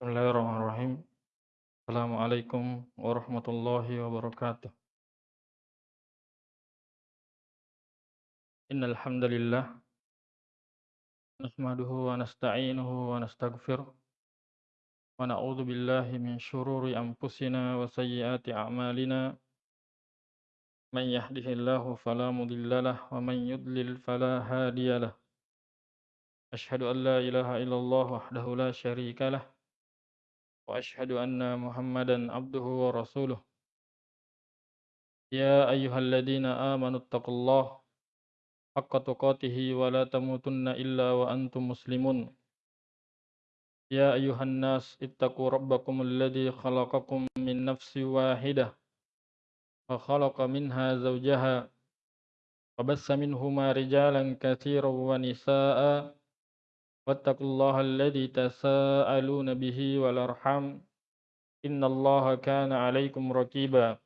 بسم الله الرحمن الرحيم. السلام عليكم ورحمة الله وبركاته. إن الحمد لله نحمده ونستعينه ونستغفره ونعوذ بالله من شرور أنفسنا وسيئات أعمالنا. من يهده الله فلا مضل له ومن يضلل فلا هادي له. أشهد أن لا إله إلا الله وحده لا شريك له. وأشهد أن محمدا عبده ورسوله يا أيها الذين آمنوا اتقوا الله حق تقاته ولا تموتن إلا وأنتم مسلمون يا أيها الناس اتقوا ربكم الذي خلقكم من نفس واحدة وخلق منها زوجها وبث منهما رجالا كثيرا ونساء واتقوا الله الذي تساءلون به والأرحام إن الله كان عليكم رقيبا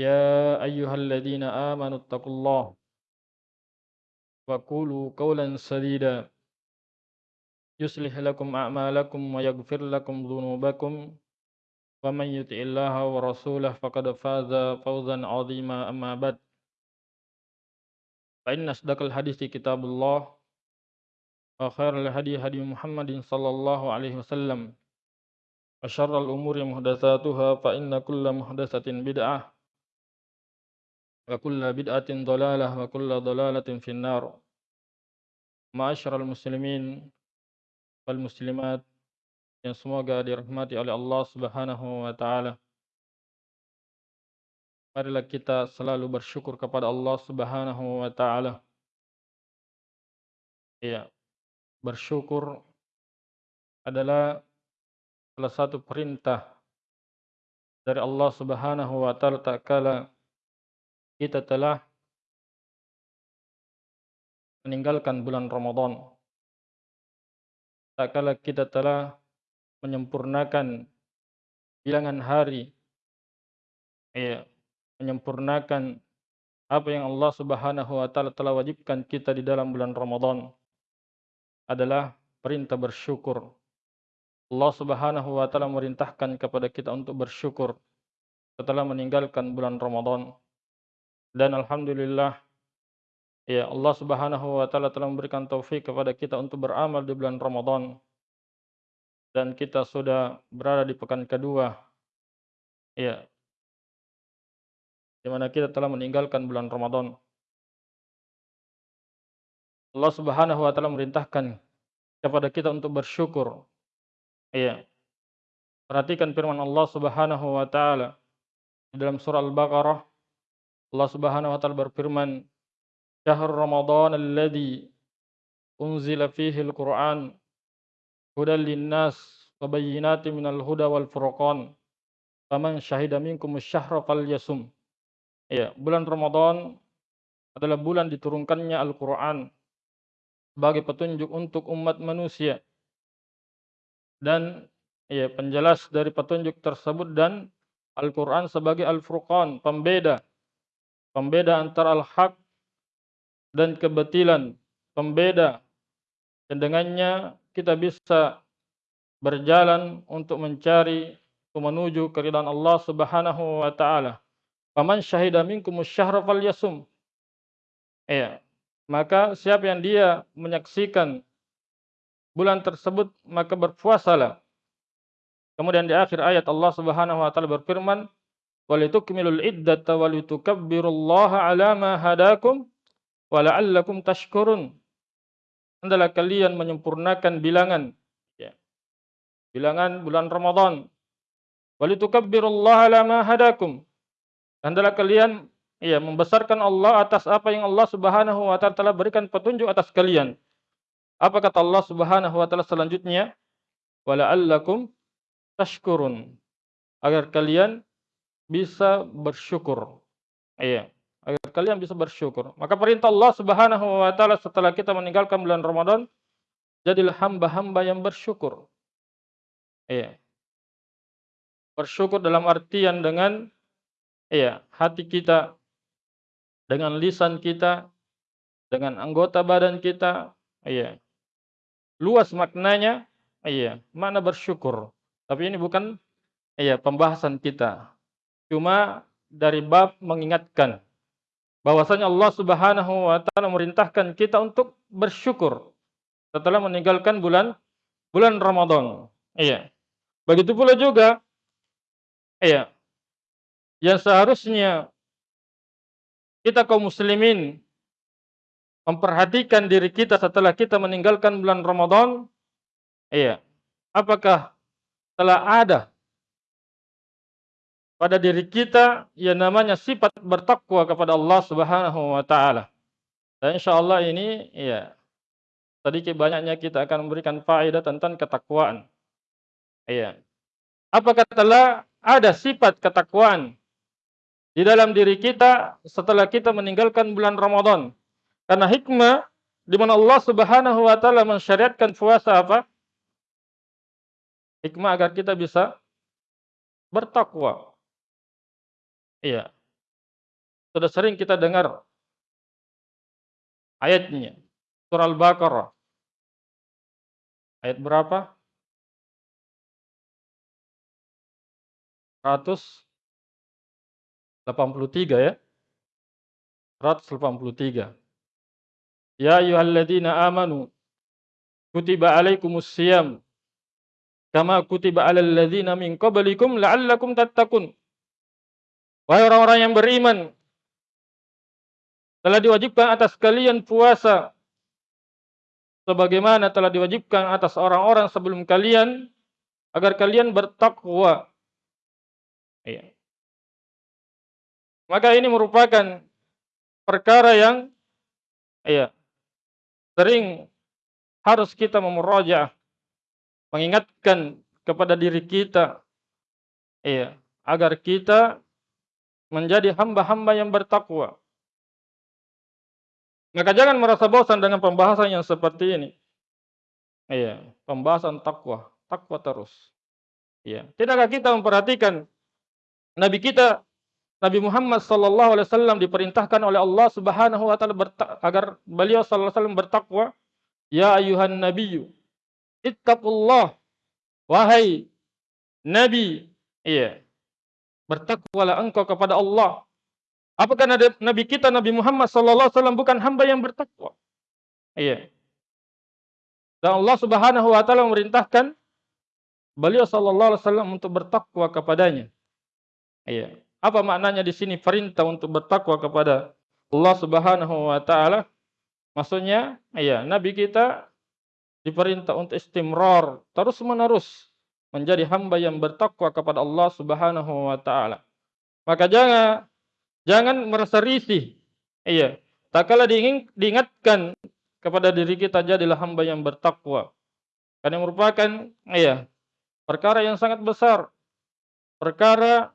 يا أيها الذين آمنوا اتقوا الله وقولوا قولا سديدا. يصلح لكم أعمالكم ويغفر لكم ذنوبكم. ومن يطع الله ورسوله فقد فاز فوزا عظيما أما بعد. فإن أصدق الحديث كتاب الله. وخير الهدي هدي محمد صلى الله عليه وسلم وشر الأمور مهدثاتها فإن كل مهدثة بدعة وكل بدعة ضلالة وكل ضلالة في النار معاشر المسلمين والمسلمات yang semoga dirahmati oleh Allah Subhanahu wa taala. Marilah kita selalu bersyukur kepada Allah Subhanahu wa taala. Ya, bersyukur adalah salah satu perintah dari Allah Subhanahu wa taala tak kala kita telah meninggalkan bulan Ramadan. Tak kala kita telah menyempurnakan bilangan hari ya, menyempurnakan apa yang Allah Subhanahu wa taala telah wajibkan kita di dalam bulan Ramadan adalah perintah bersyukur. Allah Subhanahu wa taala merintahkan kepada kita untuk bersyukur setelah meninggalkan bulan Ramadan. Dan alhamdulillah ya Allah Subhanahu wa taala telah memberikan taufik kepada kita untuk beramal di bulan Ramadan. Dan kita sudah berada di pekan kedua. Ya. Di mana kita telah meninggalkan bulan Ramadan. Allah Subhanahu wa taala merintahkan kepada kita untuk bersyukur. Iya. Perhatikan firman Allah Subhanahu wa taala dalam surah Al-Baqarah. Allah Subhanahu wa taala berfirman, "Syahrul Ramadan alladzi unzila fihi al-Qur'an hudan lin-nas wa bayyinatin minal huda wal furqan. Faman syahida minkum asy-syahra falyasum." Iya, bulan Ramadan adalah bulan diturunkannya Al-Qur'an sebagai petunjuk untuk umat manusia. Dan ya penjelas dari petunjuk tersebut dan Al-Qur'an sebagai Al-Furqan, pembeda. Pembeda antara al-haq dan kebatilan, pembeda. Dan dengannya kita bisa berjalan untuk mencari menuju keridhaan Allah Subhanahu wa taala. Faman syahida minkum asy-syahra falyasum. Ya, maka siapa yang dia menyaksikan bulan tersebut maka berpuasalah. Kemudian di akhir ayat Allah Subhanahu wa taala berfirman, "Walitukmilul iddata walitukabbirullaha ala ma hadakum wa la'allakum tashkurun." Hendaklah kalian menyempurnakan bilangan ya. Bilangan bulan Ramadan. Walitukabbirullaha ala ma hadakum. Hendaklah kalian ya membesarkan Allah atas apa yang Allah Subhanahu wa taala telah berikan petunjuk atas kalian. Apa kata Allah Subhanahu wa taala selanjutnya? Wala'allakum tashkurun. Agar kalian bisa bersyukur. Iya, agar kalian bisa bersyukur. Maka perintah Allah Subhanahu wa taala setelah kita meninggalkan bulan Ramadan, jadilah hamba-hamba yang bersyukur. Iya. Bersyukur dalam artian dengan iya, hati kita dengan lisan kita, dengan anggota badan kita, iya. Luas maknanya, iya, makna bersyukur. Tapi ini bukan iya pembahasan kita. Cuma dari bab mengingatkan bahwasanya Allah Subhanahu wa taala merintahkan kita untuk bersyukur setelah meninggalkan bulan bulan Ramadan. Iya. Begitu pula juga iya yang seharusnya kita kaum muslimin memperhatikan diri kita setelah kita meninggalkan bulan Ramadan, iya, apakah telah ada pada diri kita yang namanya sifat bertakwa kepada Allah Subhanahu wa taala. Dan insyaallah ini ya sedikit banyaknya kita akan memberikan faedah tentang ketakwaan. Iya. Apakah telah ada sifat ketakwaan di dalam diri kita setelah kita meninggalkan bulan Ramadan. Karena hikmah di mana Allah Subhanahu wa taala mensyariatkan puasa apa? Hikmah agar kita bisa bertakwa. Iya. Sudah sering kita dengar ayatnya. Surah Al-Baqarah. Ayat berapa? 100 83 ya. 183. Ya ayyuhalladzina amanu kutiba alaikumus siyam kama kutiba alal ladzina min qablikum la'allakum tattaqun. Wahai orang-orang yang beriman, telah diwajibkan atas kalian puasa sebagaimana telah diwajibkan atas orang-orang sebelum kalian agar kalian bertakwa. Iya. Maka ini merupakan perkara yang iya sering harus kita memurojaah mengingatkan kepada diri kita iya agar kita menjadi hamba-hamba yang bertakwa. Maka jangan merasa bosan dengan pembahasan yang seperti ini. Iya, pembahasan takwa, takwa terus. Iya, tidakkah kita memperhatikan Nabi kita Nabi Muhammad sallallahu alaihi wasallam diperintahkan oleh Allah Subhanahu wa taala agar beliau sallallahu alaihi wasallam bertakwa, ya ayuhan nabiyyu ittaqullah wahai nabi, iya. Bertakwalah engkau kepada Allah. Apakah nabi kita Nabi Muhammad sallallahu alaihi wasallam bukan hamba yang bertakwa? Iya. Dan Allah Subhanahu wa taala memerintahkan beliau sallallahu alaihi wasallam untuk bertakwa kepadanya. Iya. Apa maknanya di sini perintah untuk bertakwa kepada Allah Subhanahu wa taala? Maksudnya, ya, nabi kita diperintah untuk istimrar, terus-menerus menjadi hamba yang bertakwa kepada Allah Subhanahu wa taala. Maka jangan jangan merasa risih. Iya, tak kala diingatkan kepada diri kita jadilah hamba yang bertakwa. Karena merupakan iya, perkara yang sangat besar. Perkara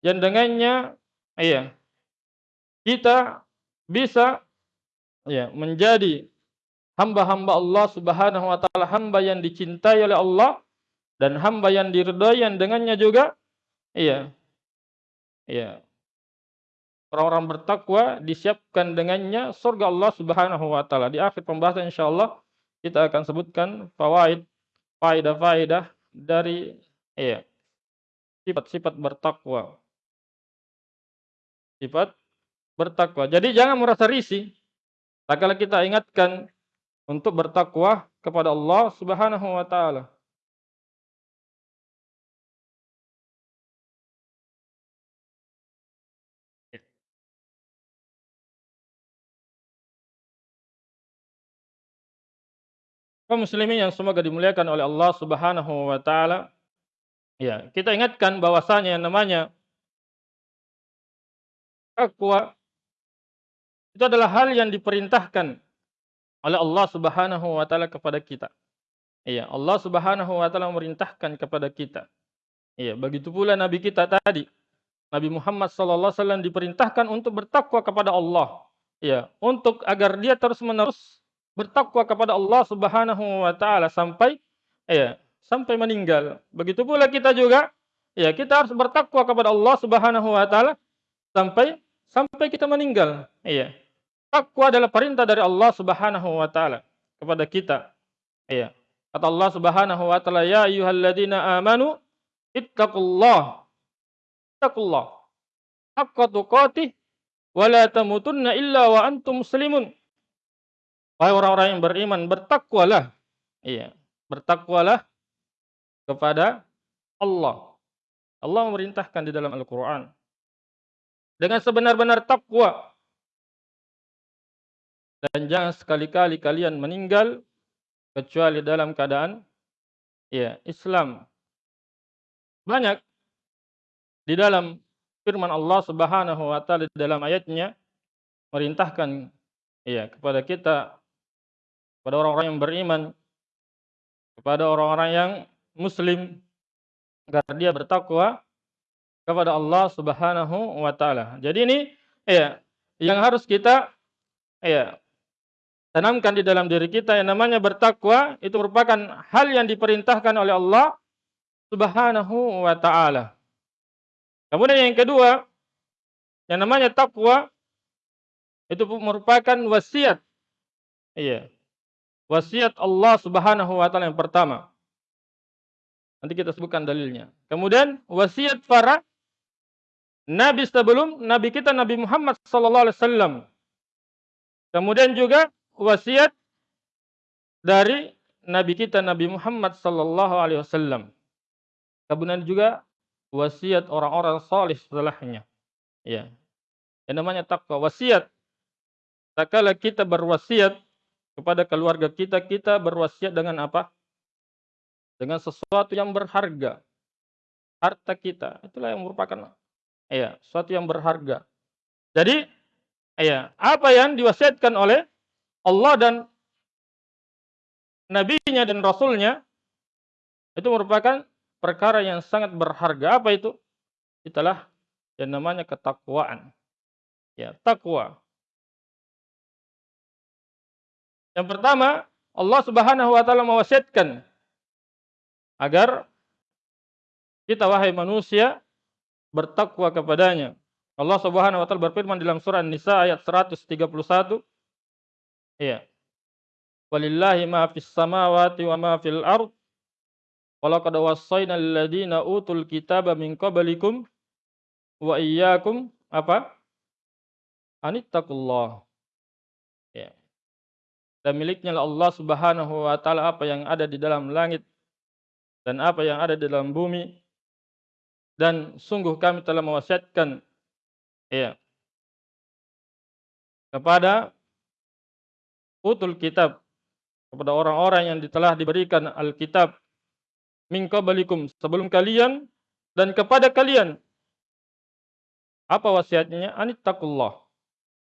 yang dengannya iya kita bisa ya menjadi hamba-hamba Allah Subhanahu wa taala, hamba yang dicintai oleh Allah dan hamba yang diridhai yang dengannya juga iya iya orang-orang bertakwa disiapkan dengannya surga Allah Subhanahu wa taala. Di akhir pembahasan insyaallah kita akan sebutkan fawaid faedah-faedah dari iya sifat-sifat bertakwa sifat bertakwa. Jadi jangan merasa risih. Tak kala kita ingatkan untuk bertakwa kepada Allah Subhanahu wa taala. kaum muslimin yang semoga dimuliakan oleh Allah Subhanahu wa taala. Ya, kita ingatkan bahwasanya yang namanya takwa itu adalah hal yang diperintahkan oleh Allah Subhanahu wa taala kepada kita. Iya, Allah Subhanahu wa taala memerintahkan kepada kita. Iya, begitu pula nabi kita tadi. Nabi Muhammad sallallahu alaihi wasallam diperintahkan untuk bertakwa kepada Allah. Iya, untuk agar dia terus-menerus bertakwa kepada Allah Subhanahu wa taala sampai iya, sampai meninggal. Begitu pula kita juga, ya kita harus bertakwa kepada Allah Subhanahu wa taala sampai sampai kita meninggal. Iya. Takwa adalah perintah dari Allah Subhanahu wa taala kepada kita. Iya. Kata Allah Subhanahu wa taala, "Ya ayyuhalladzina amanu ittaqullah." Ittaqullah. Haqqa tuqatih wa la tamutunna illa wa antum muslimun. Wahai orang-orang yang beriman, bertakwalah. Iya, bertakwalah kepada Allah. Allah memerintahkan di dalam Al-Qur'an dengan sebenar-benar takwa. Dan jangan sekali-kali kalian meninggal kecuali dalam keadaan ya Islam. Banyak di dalam firman Allah Subhanahu wa taala di dalam ayatnya merintahkan ya kepada kita kepada orang-orang yang beriman kepada orang-orang yang muslim agar dia bertakwa kepada Allah Subhanahu wa taala. Jadi ini ya yang harus kita ya tanamkan di dalam diri kita yang namanya bertakwa itu merupakan hal yang diperintahkan oleh Allah Subhanahu wa taala. Kemudian yang kedua, yang namanya takwa itu merupakan wasiat. Iya. Wasiat Allah Subhanahu wa taala yang pertama. Nanti kita sebutkan dalilnya. Kemudian wasiat para nabi sebelum nabi kita Nabi Muhammad sallallahu alaihi wasallam. Kemudian juga wasiat dari nabi kita Nabi Muhammad sallallahu alaihi wasallam. Kemudian juga wasiat orang-orang salih setelahnya. Ya. Yang namanya takwa wasiat. Tak kala kita berwasiat kepada keluarga kita, kita berwasiat dengan apa? Dengan sesuatu yang berharga. Harta kita. Itulah yang merupakan ya, sesuatu yang berharga. Jadi, ya, apa yang diwasiatkan oleh Allah dan nabinya dan rasulnya itu merupakan perkara yang sangat berharga. Apa itu? Itulah yang namanya ketakwaan. Ya, takwa. Yang pertama, Allah Subhanahu wa taala mewasiatkan agar kita wahai manusia bertakwa kepadanya. Allah Subhanahu wa taala berfirman dalam surah An-Nisa ayat 131 Iya. Walillahi ma fis samawati wa ma fil ard. Walaqad wassayna alladziina utul kitaba min qablikum wa iyyakum apa? Anittaqullah. Ya. Dan miliknya Allah Subhanahu wa taala apa yang ada di dalam langit dan apa yang ada di dalam bumi. Dan sungguh kami telah mewasiatkan ya kepada utul kitab kepada orang-orang yang telah diberikan Alkitab min qablikum sebelum kalian dan kepada kalian. Apa wasiatnya? Anittaqullah.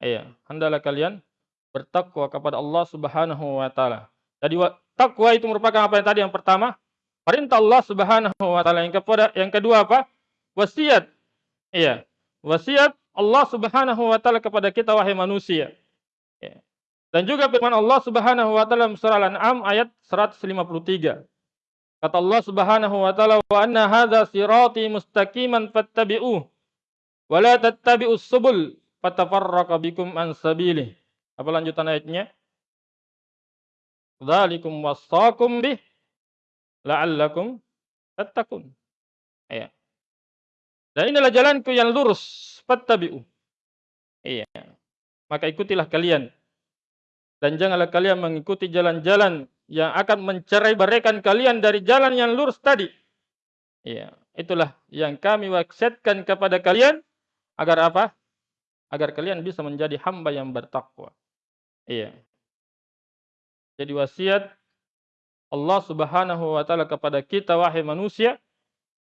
Iya, hendaklah kalian bertakwa kepada Allah Subhanahu wa taala. Jadi takwa itu merupakan apa yang tadi yang pertama? Perintah Allah Subhanahu wa taala. Yang kepada yang kedua apa? Wasiat. Iya. Wasiat Allah Subhanahu wa taala kepada kita wahai manusia. Iya. Dan juga firman Allah Subhanahu wa taala surah Al-An'am ayat 153. Kata Allah Subhanahu wa taala wa anna hadza sirati mustaqiman fattabi'uh wa la tattabi'us subul fatafarraqa bikum an sabilih. Apa lanjutan ayatnya? Dzalikum wasaqum bih la'allakum tattaqun. Iya. Dan inilah jalanku yang lurus, fattabi'u. Iya. Maka ikutilah kalian dan janganlah kalian mengikuti jalan-jalan yang akan mencerai berikan kalian dari jalan yang lurus tadi. Ya, itulah yang kami wasiatkan kepada kalian agar apa? Agar kalian bisa menjadi hamba yang bertakwa. Iya. Jadi wasiat Allah Subhanahu wa taala kepada kita wahai manusia,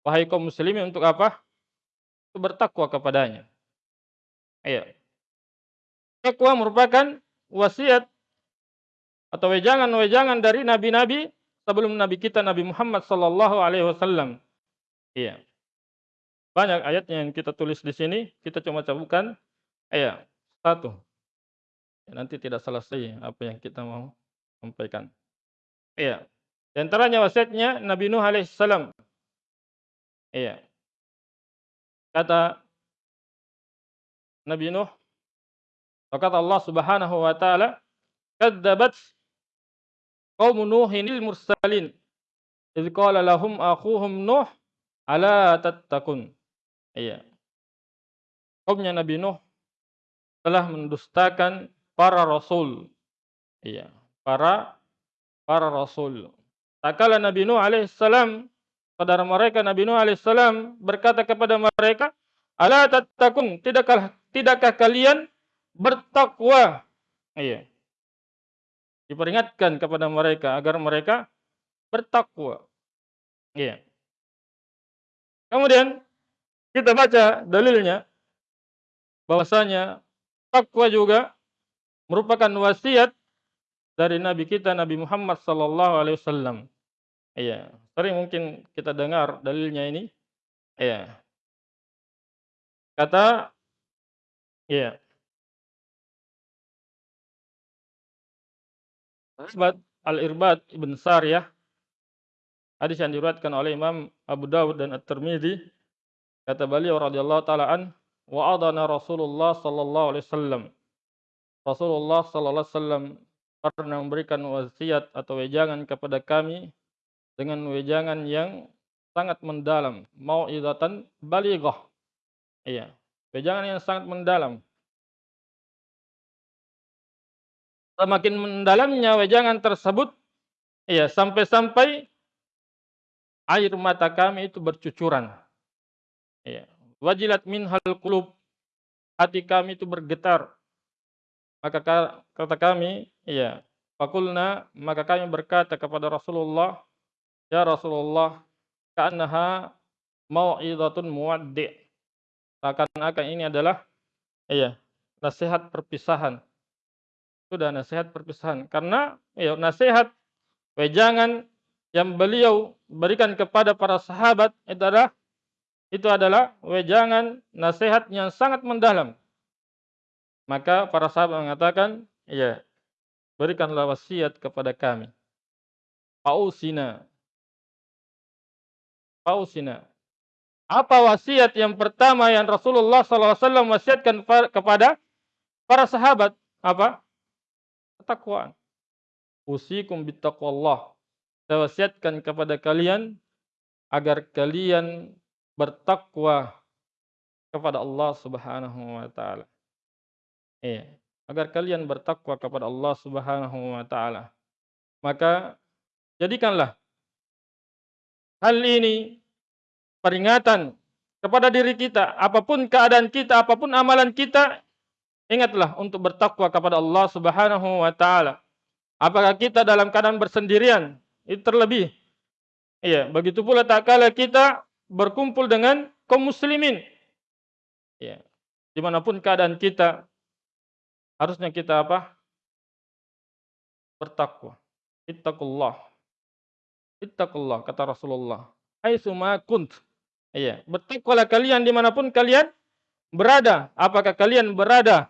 wahai kaum muslimin untuk apa? Bertakwa kepadanya. Iya. Takwa merupakan wasiat atau wejangan-wejangan dari nabi-nabi sebelum nabi kita Nabi Muhammad sallallahu alaihi wasallam. Iya. Banyak ayat yang kita tulis di sini, kita cuma cabutkan ayat satu. Ya, nanti tidak selesai apa yang kita mau sampaikan. Iya. Di antaranya wasiatnya Nabi Nuh alaihissalam. Iya. Kata Nabi Nuh, kata Allah Subhanahu wa taala, "Kadzabat qaum Nuhinil mursalin. Idz qala lahum akhuhum Nuh ala tattaqun. Iya. Kaumnya Nabi Nuh telah mendustakan para rasul. Iya, para para rasul. Tak kala Nabi Nuh alaihissalam, saudara mereka Nabi Nuh alaihissalam berkata kepada mereka, "Ala tattaqun? Tidakkah tidakkah kalian bertakwa?" Iya. Diperingatkan kepada mereka agar mereka bertakwa. Iya. Kemudian kita baca dalilnya bahwasanya takwa juga merupakan wasiat dari Nabi kita Nabi Muhammad sallallahu alaihi wasallam. Iya, sering mungkin kita dengar dalilnya ini. Iya. Kata iya. Sahabat Al-Irbad Ibn Sariyah hadis yang diriwayatkan oleh Imam Abu Dawud dan At-Tirmidzi kata beliau radhiyallahu taala an wa adana Rasulullah sallallahu alaihi wasallam Rasulullah sallallahu alaihi wasallam pernah memberikan wasiat atau wejangan kepada kami dengan wejangan yang sangat mendalam, mau'izatan balighah. Iya, wejangan yang sangat mendalam. Semakin mendalamnya wejangan tersebut, iya, sampai-sampai air mata kami itu bercucuran. Iya, wajilat minhal qulub, hati kami itu bergetar. Maka kata kami, iya, fakulna, maka kami berkata kepada Rasulullah, ya Rasulullah, ka'annaha mau'izatun muwaddi'. Seakan-akan ini adalah iya, nasihat perpisahan. Sudah nasihat perpisahan. Karena iya, nasihat wejangan yang beliau berikan kepada para sahabat itu adalah itu adalah wejangan nasihat yang sangat mendalam. Maka para sahabat mengatakan, ya, berikanlah wasiat kepada kami. Pausina. Pausina. Apa wasiat yang pertama yang Rasulullah SAW wasiatkan kepada para sahabat? Apa? Ketakwaan. Usikum bittaqwallah. Saya wasiatkan kepada kalian agar kalian bertakwa kepada Allah Subhanahu wa taala. Iya, agar kalian bertakwa kepada Allah Subhanahu wa taala. Maka jadikanlah hal ini peringatan kepada diri kita, apa pun keadaan kita, apa pun amalan kita, ingatlah untuk bertakwa kepada Allah Subhanahu wa taala. Apakah kita dalam keadaan bersendirian? Itu terlebih. Iya, begitu pula tak kala kita berkumpul dengan kaum muslimin. Ya. Di mana pun keadaan kita, harusnya kita apa? Bertakwa. Ittaqullah. Ittaqullah kata Rasulullah. Aitsuma kunt. Iya, bertakwalah kalian di mana pun kalian berada. Apakah kalian berada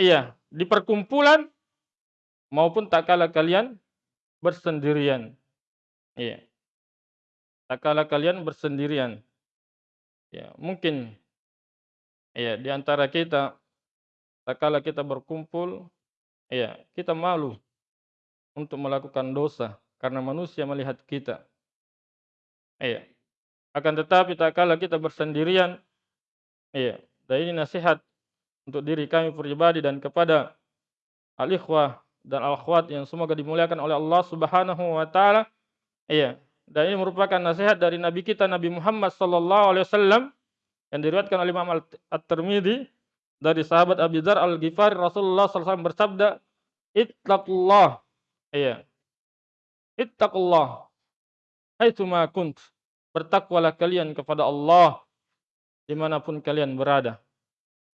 iya di perkumpulan maupun tak kala kalian bersendirian. Iya. Tak kala kalian bersendirian. Ya, mungkin ya di antara kita tak kala kita berkumpul, ya, kita malu untuk melakukan dosa karena manusia melihat kita. Iya. Akan tetapi tak kala kita bersendirian, iya, dan ini nasihat untuk diri kami pribadi dan kepada al-ikhwah dan al-akhwat yang semoga dimuliakan oleh Allah Subhanahu wa taala. Iya, dan ini merupakan nasihat dari Nabi kita Nabi Muhammad sallallahu alaihi wasallam yang diriwayatkan oleh Imam At-Tirmidzi dari sahabat Abi Dzar Al-Ghifari Rasulullah SAW bersabda, "Ittaqullah." Iya. Ittaqullah. Haitsuma kunt. Bertakwalah kalian kepada Allah di mana pun kalian berada.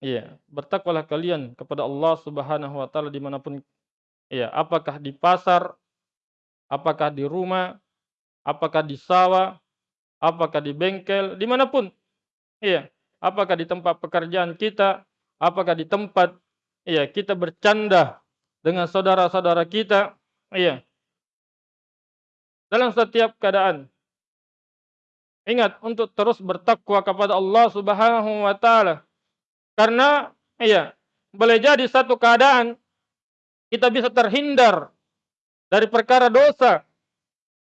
Iya, bertakwalah kalian kepada Allah Subhanahu wa taala di mana pun iya, apakah di pasar, apakah di rumah, apakah di sawah, apakah di bengkel, di mana pun. Iya, apakah di tempat pekerjaan kita, apakah di tempat iya kita bercanda dengan saudara-saudara kita iya dalam setiap keadaan ingat untuk terus bertakwa kepada Allah Subhanahu wa taala. Karena iya boleh jadi satu keadaan kita bisa terhindar dari perkara dosa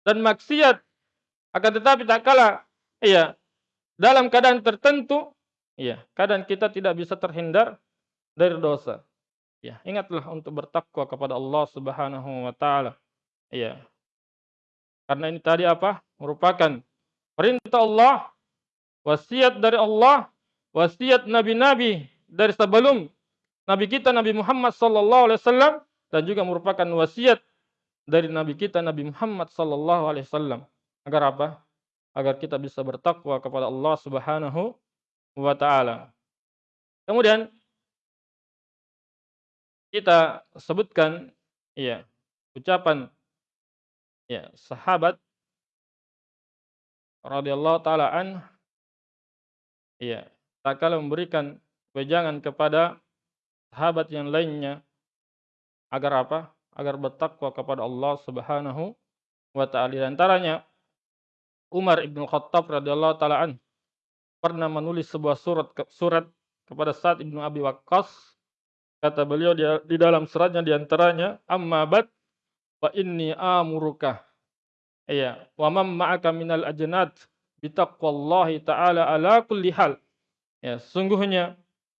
dan maksiat. Akan tetapi tak kala iya dalam keadaan tertentu iya kadang kita tidak bisa terhindar dari dosa. Ya ingatlah untuk bertakwa kepada Allah Subhanahu wa taala. Iya. Karena ini tadi apa? Merupakan perintah Allah wasiat dari Allah wasiat nabi-nabi dari sebelum nabi kita Nabi Muhammad sallallahu alaihi wasallam dan juga merupakan wasiat dari nabi kita Nabi Muhammad sallallahu alaihi wasallam. Agar apa? Agar kita bisa bertakwa kepada Allah Subhanahu wa taala. Kemudian kita sebutkan ya ucapan ya sahabat radhiyallahu taala an ya tak kala memberikan wejangan kepada sahabat yang lainnya agar apa? Agar bertakwa kepada Allah Subhanahu wa taala. Di antaranya Umar Ibn Khattab radhiyallahu taala an pernah menulis sebuah surat surat kepada Sa'ad Ibn Abi Waqqas. Kata beliau di, dalam suratnya di antaranya amma bad wa inni amuruka iya wa man ma'aka minal ajnad bitaqwallahi ta'ala ala kulli hal ya sungguhnya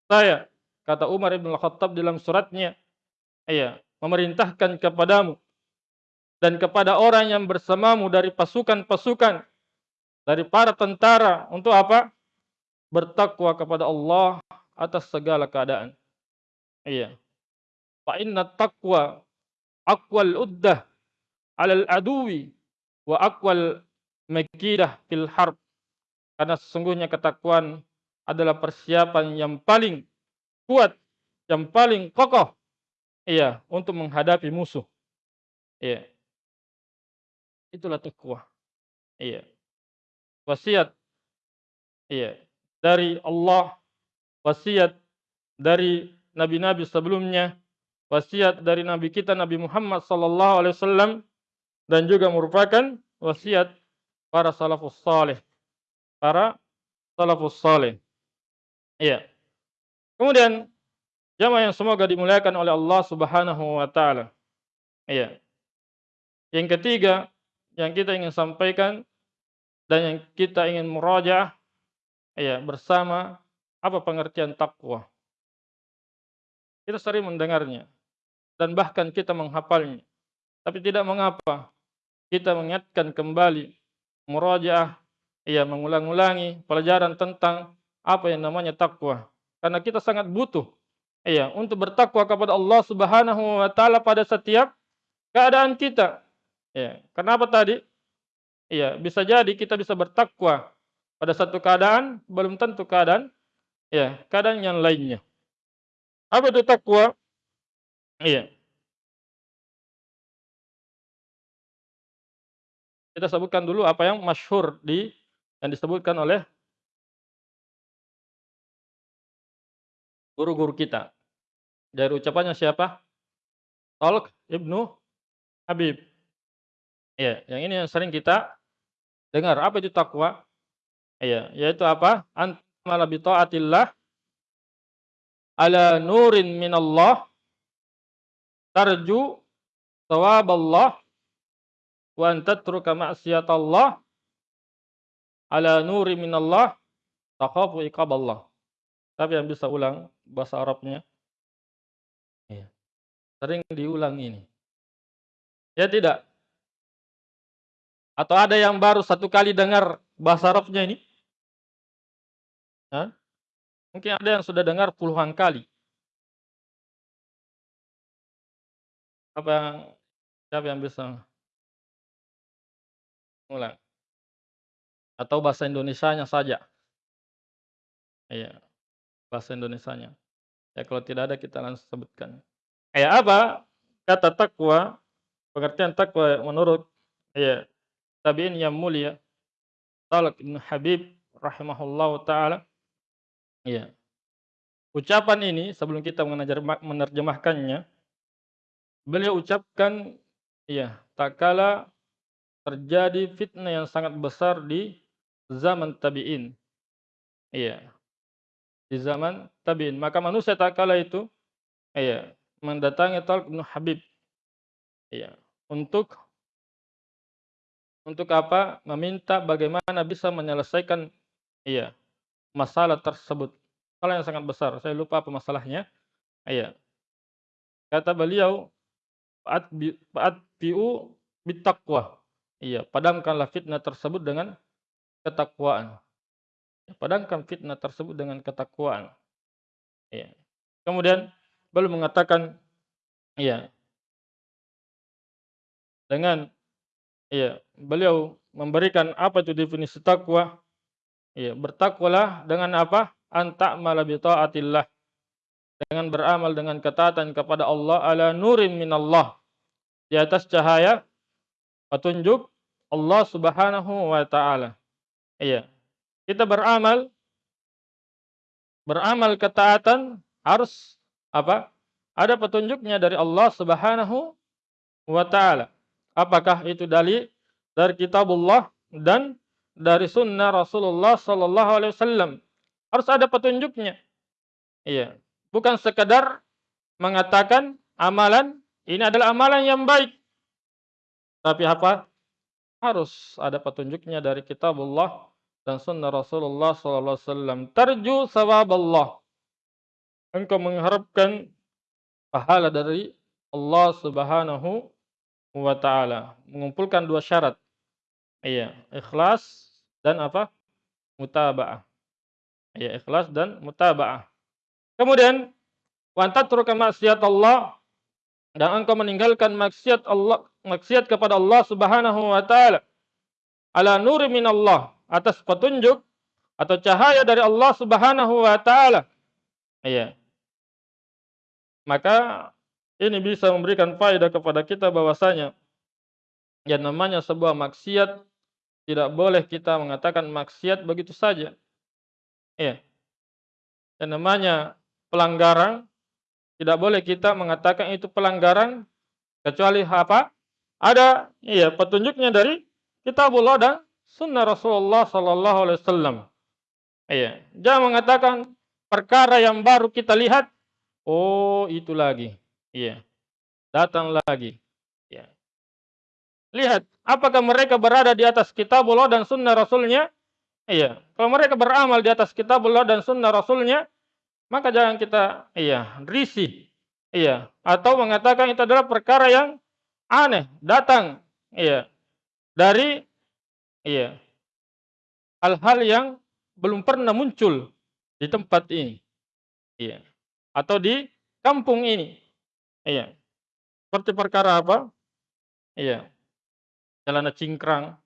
saya kata Umar Ibn Khattab dalam suratnya iya memerintahkan kepadamu dan kepada orang yang bersamamu dari pasukan-pasukan dari para tentara untuk apa? Bertakwa kepada Allah atas segala keadaan. Iya. Fa inna taqwa aqwal uddah 'alal aduwi wa aqwal makidah fil harb. Karena sesungguhnya ketakwaan adalah persiapan yang paling kuat, yang paling kokoh Iya, untuk menghadapi musuh. Iya. Itulah takwa. Iya. Wasiat. Iya. Dari Allah, wasiat dari nabi-nabi sebelumnya, wasiat dari nabi kita Nabi Muhammad sallallahu alaihi wasallam dan juga merupakan wasiat para salafus saleh. Para salafus saleh. Iya. Kemudian Jamaah yang semoga dimuliakan oleh Allah Subhanahu wa taala. Iya. Yang ketiga yang kita ingin sampaikan dan yang kita ingin meraja ya bersama apa pengertian takwa. Kita sering mendengarnya dan bahkan kita menghafalnya. Tapi tidak mengapa kita mengingatkan kembali murajaah ya mengulang-ulangi pelajaran tentang apa yang namanya takwa. Karena kita sangat butuh Iya, untuk bertakwa kepada Allah Subhanahu wa taala pada setiap keadaan kita. Ya, kenapa tadi? Iya, bisa jadi kita bisa bertakwa pada satu keadaan, belum tentu keadaan ya, keadaan yang lainnya. Apa itu takwa? Iya. Kita sebutkan dulu apa yang masyhur di yang disebutkan oleh guru-guru kita. Dari ucapannya siapa? Talq Ibnu Habib. Ya, yang ini yang sering kita dengar. Apa itu takwa? Iya, yaitu apa? Antamala bi ala nurin minallah tarju thawaballah wa an tatruka ma'siyatallah ala nuri minallah takhafu iqaballah. Tapi yang bisa ulang bahasa Arabnya. Ya. Sering diulang ini. Ya tidak? Atau ada yang baru satu kali dengar bahasa Arabnya ini? Hah? Mungkin ada yang sudah dengar puluhan kali. Apa yang siapa yang bisa ulang? Atau bahasa Indonesianya saja? Iya bahasa Indonesianya. Ya kalau tidak ada kita langsung sebutkan. Ya apa kata takwa? Pengertian takwa menurut ya tabiin yang mulia Talak bin Habib rahimahullah taala. Ya. Ucapan ini sebelum kita menerjemahkannya beliau ucapkan ya tak kala terjadi fitnah yang sangat besar di zaman tabi'in. Iya, di zaman tabi'in. Maka manusia tak kala itu iya, mendatangi Talq bin Habib. Iya, untuk untuk apa? Meminta bagaimana bisa menyelesaikan iya, masalah tersebut. Masalah yang sangat besar. Saya lupa apa masalahnya. Iya. Kata beliau, "Fa'atbi'u bittaqwa." Iya, padamkanlah fitnah tersebut dengan ketakwaan. Padamkan fitnah tersebut dengan ketakwaan. Iya. Kemudian beliau mengatakan, iya, dengan iya, beliau memberikan apa itu definisi takwa? Iya, bertakwalah dengan apa? Anta bi taatillah. Dengan beramal dengan ketaatan kepada Allah ala nurin minallah. Di atas cahaya petunjuk Allah Subhanahu wa taala. Iya. Kita beramal beramal ketaatan harus apa? Ada petunjuknya dari Allah Subhanahu wa taala. Apakah itu dari dari kitabullah dan dari sunnah Rasulullah sallallahu alaihi wasallam. Harus ada petunjuknya. Iya. Bukan sekedar mengatakan amalan ini adalah amalan yang baik. Tapi apa? Harus ada petunjuknya dari kitabullah dan sunnah Rasulullah wasallam. Tarju sawab Allah. Engkau mengharapkan pahala dari Allah Subhanahu wa taala. Mengumpulkan dua syarat. Iya, ikhlas dan apa? Mutaba'ah. Iya, ikhlas dan mutaba'ah. Kemudian wantat tatruka maksiat Allah dan engkau meninggalkan maksiat Allah, maksiat kepada Allah Subhanahu wa taala. Ala nuri min Allah atas petunjuk atau cahaya dari Allah Subhanahu wa taala. Iya. Maka ini bisa memberikan faedah kepada kita bahwasanya yang namanya sebuah maksiat tidak boleh kita mengatakan maksiat begitu saja. Iya. Yang namanya pelanggaran tidak boleh kita mengatakan itu pelanggaran kecuali apa? Ada iya petunjuknya dari kitabullah dan sunnah Rasulullah sallallahu alaihi wasallam. Iya, jangan mengatakan perkara yang baru kita lihat, oh itu lagi. Iya. Datang lagi. Iya. Lihat, apakah mereka berada di atas kitabullah dan sunnah Rasulnya? Iya. Kalau mereka beramal di atas kitabullah dan sunnah Rasulnya, maka jangan kita iya risih. Iya. Atau mengatakan itu adalah perkara yang aneh, datang. Iya. Dari Iya. Hal-hal yang belum pernah muncul di tempat ini. Iya. Atau di kampung ini. Iya. Seperti perkara apa? Iya. Celana cingkrang.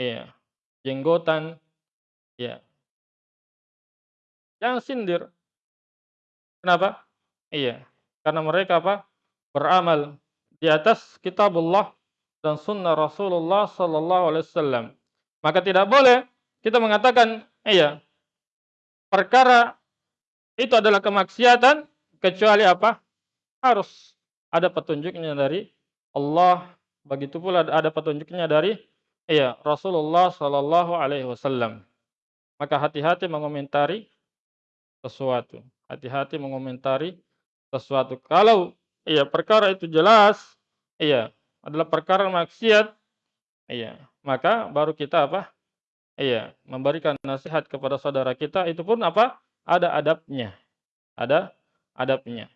Iya. Jenggotan. Iya. Jangan sindir. Kenapa? Iya. Karena mereka apa? Beramal di atas kitabullah dan sunnah Rasulullah sallallahu alaihi wasallam. Maka tidak boleh kita mengatakan, iya, perkara itu adalah kemaksiatan kecuali apa? Harus ada petunjuknya dari Allah, begitu pula ada petunjuknya dari iya, Rasulullah sallallahu alaihi wasallam. Maka hati-hati mengomentari sesuatu. Hati-hati mengomentari sesuatu. Kalau iya perkara itu jelas, iya, adalah perkara maksiat, iya, maka baru kita apa? Iya, memberikan nasihat kepada saudara kita itu pun apa? Ada adabnya. Ada adabnya.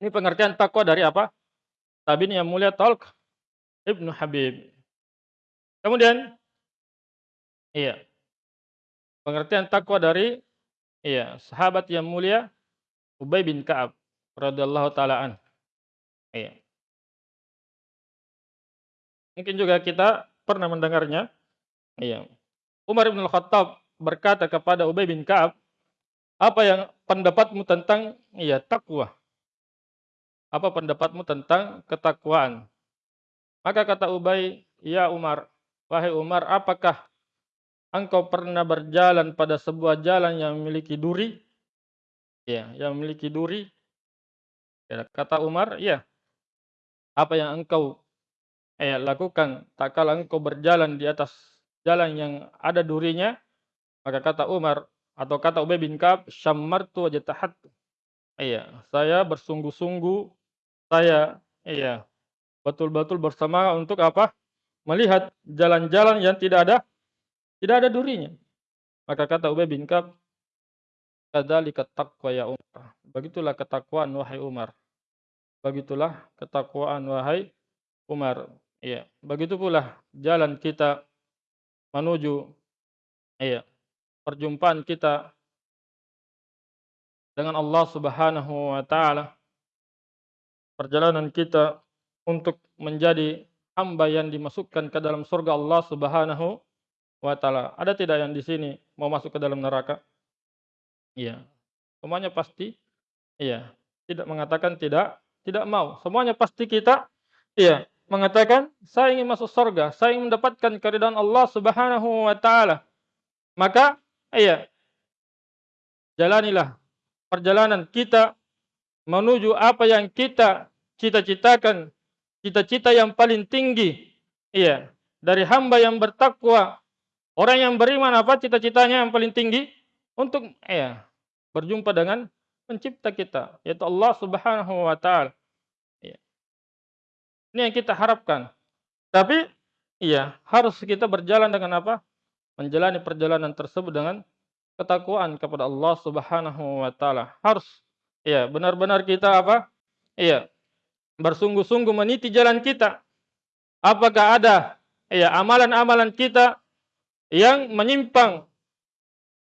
Ini pengertian takwa dari apa? Tabiin yang mulia Talq Ibnu Habib. Kemudian, iya, pengertian takwa dari Iya, sahabat yang mulia Ubay bin Ka'ab radhiyallahu taalaan. Iya. Mungkin juga kita pernah mendengarnya. Iya. Umar bin Khattab berkata kepada Ubay bin Ka'ab, "Apa yang pendapatmu tentang iya takwa?" Apa pendapatmu tentang ketakwaan? Maka kata Ubay, "Ya Umar, wahai Umar, apakah engkau pernah berjalan pada sebuah jalan yang memiliki duri? Ya, yang memiliki duri. Ya, kata Umar, ya. Apa yang engkau eh, lakukan tak kala engkau berjalan di atas jalan yang ada durinya? Maka kata Umar, atau kata Ubay bin Ka'ab, "Syammartu wa jatahattu." Iya, saya bersungguh-sungguh, saya iya, betul-betul bersama untuk apa? Melihat jalan-jalan yang tidak ada tidak ada durinya. Maka kata Ubay bin Ka'ab, "Kadzalika taqwa ya Umar." Begitulah ketakwaan wahai Umar. Begitulah ketakwaan wahai Umar. Iya, begitu pula jalan kita menuju iya, perjumpaan kita dengan Allah Subhanahu wa taala. Perjalanan kita untuk menjadi hamba yang dimasukkan ke dalam surga Allah Subhanahu wa taala. Ada tidak yang di sini mau masuk ke dalam neraka? Iya. Semuanya pasti iya, tidak mengatakan tidak, tidak mau. Semuanya pasti kita iya, mengatakan saya ingin masuk surga, saya ingin mendapatkan keridhaan Allah Subhanahu wa taala. Maka iya jalanilah perjalanan kita menuju apa yang kita cita-citakan, cita-cita yang paling tinggi. Iya, dari hamba yang bertakwa, orang yang beriman apa cita-citanya yang paling tinggi untuk iya berjumpa dengan pencipta kita, yaitu Allah Subhanahu wa taala. Ini yang kita harapkan. Tapi iya, harus kita berjalan dengan apa? Menjalani perjalanan tersebut dengan ketakwaan kepada Allah Subhanahu wa taala. Harus iya, benar-benar kita apa? Iya, bersungguh-sungguh meniti jalan kita. Apakah ada iya amalan-amalan kita yang menyimpang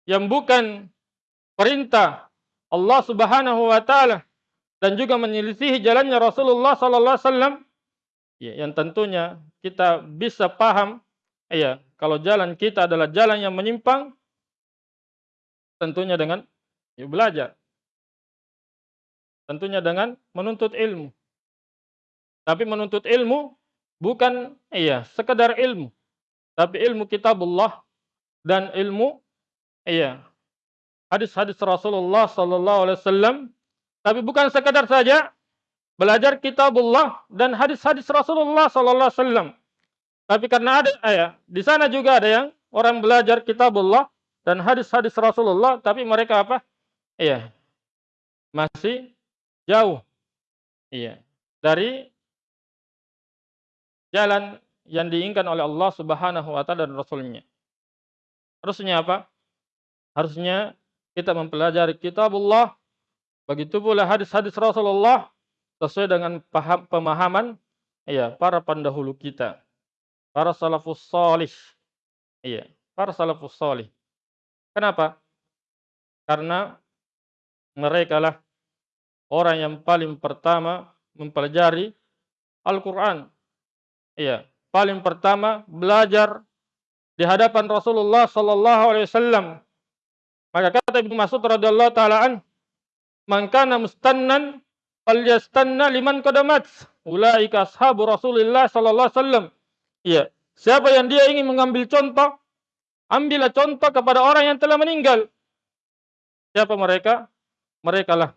yang bukan perintah Allah Subhanahu wa taala dan juga menyelisihi jalannya Rasulullah sallallahu alaihi wasallam Ya, yang tentunya kita bisa paham ya, kalau jalan kita adalah jalan yang menyimpang tentunya dengan ya, belajar. Tentunya dengan menuntut ilmu. Tapi menuntut ilmu bukan iya sekedar ilmu, tapi ilmu kitabullah dan ilmu iya hadis-hadis Rasulullah sallallahu alaihi wasallam tapi bukan sekedar saja belajar kitabullah dan hadis-hadis Rasulullah sallallahu alaihi wasallam. Tapi karena ada ya, di sana juga ada yang orang belajar kitabullah dan hadis-hadis Rasulullah tapi mereka apa? Iya. Masih jauh. Iya. Dari jalan yang diinginkan oleh Allah Subhanahu wa taala dan Rasulnya. Harusnya apa? Harusnya kita mempelajari kitabullah, begitu pula hadis-hadis Rasulullah sesuai dengan paham, pemahaman ya para pendahulu kita, para salafus salih. Iya, para salafus salih. Kenapa? Karena mereka lah orang yang paling pertama mempelajari Al-Qur'an. Iya, paling pertama belajar di hadapan Rasulullah sallallahu alaihi wasallam. Maka kata Ibnu Mas'ud radhiyallahu taala an, "Man kana mustannan falyastanna liman qadamat. Ulaika ashabu Rasulillah sallallahu alaihi wasallam. Iya. Siapa yang dia ingin mengambil contoh, ambillah contoh kepada orang yang telah meninggal. Siapa mereka? Mereka lah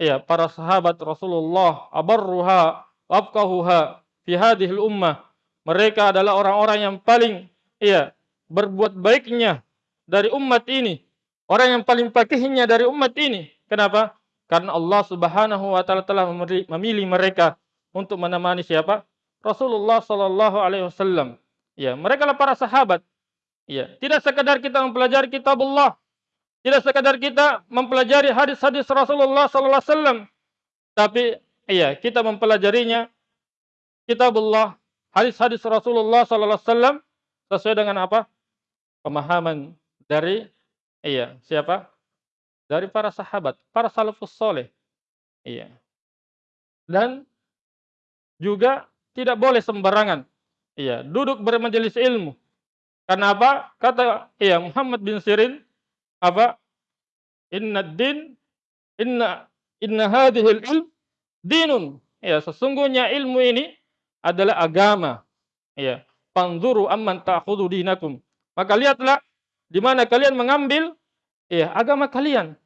Iya, para sahabat Rasulullah, abarruha, afqahuha fi hadhihi ummah. Mereka adalah orang-orang yang paling iya, berbuat baiknya dari umat ini. Orang yang paling pakihnya dari umat ini. Kenapa? Karena Allah Subhanahu wa taala telah memilih mereka untuk menemani siapa? Rasulullah sallallahu alaihi wasallam. Ya, mereka lah para sahabat. Ya, tidak sekadar kita mempelajari kitabullah, tidak sekadar kita mempelajari hadis-hadis Rasulullah sallallahu alaihi wasallam, tapi iya, kita mempelajarinya kitabullah, hadis-hadis Rasulullah sallallahu alaihi wasallam sesuai dengan apa? Pemahaman dari iya, siapa? dari para sahabat, para salafus soleh. Iya. Dan juga tidak boleh sembarangan. Iya, duduk bermajelis ilmu. Karena apa? Kata iya Muhammad bin Sirin apa? Inna din inna inna hadhil ilm dinun. Ya, sesungguhnya ilmu ini adalah agama. Ya, panzuru amman ta'khudhu dinakum. Maka lihatlah di mana kalian mengambil ya agama kalian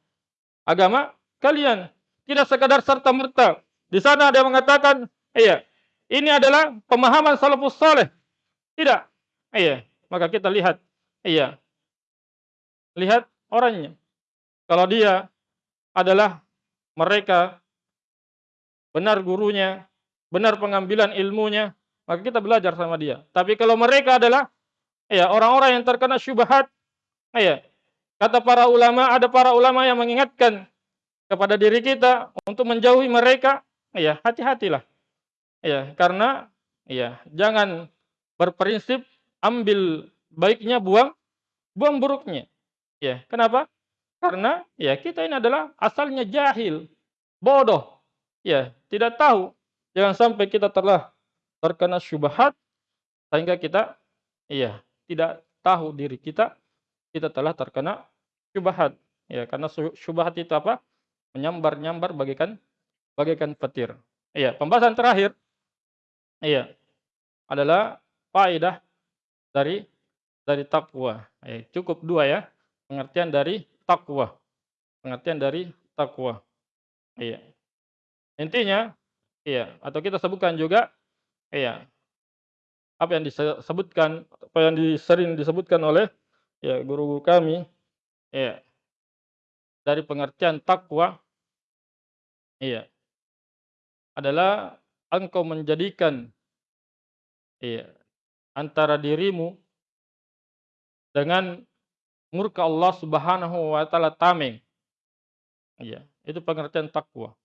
agama kalian. Tidak sekadar serta-merta. Di sana ada yang mengatakan, iya, ini adalah pemahaman salafus saleh. Tidak. Iya, maka kita lihat, iya. Lihat orangnya. Kalau dia adalah mereka benar gurunya, benar pengambilan ilmunya, maka kita belajar sama dia. Tapi kalau mereka adalah ya orang-orang yang terkena syubhat, ya kata para ulama ada para ulama yang mengingatkan kepada diri kita untuk menjauhi mereka, ya hati-hatilah. Ya, karena ya jangan berprinsip ambil baiknya buang buang buruknya. Ya, kenapa? Karena ya kita ini adalah asalnya jahil, bodoh. Ya, tidak tahu. Jangan sampai kita telah terkena syubhat sehingga kita iya, tidak tahu diri kita kita telah terkena syubhat. Ya, karena syubhat itu apa? Menyambar-nyambar bagikan bagikan petir. Iya, pembahasan terakhir iya adalah faedah dari dari takwa. Eh, cukup dua ya, pengertian dari takwa. Pengertian dari takwa. Iya. Intinya, iya, atau kita sebutkan juga, iya, apa yang disebutkan, apa yang sering disebutkan oleh ya guru-guru kami, iya, dari pengertian takwa, iya, adalah engkau menjadikan, iya, antara dirimu dengan murka Allah Subhanahu wa taala tameng. Iya, itu pengertian takwa.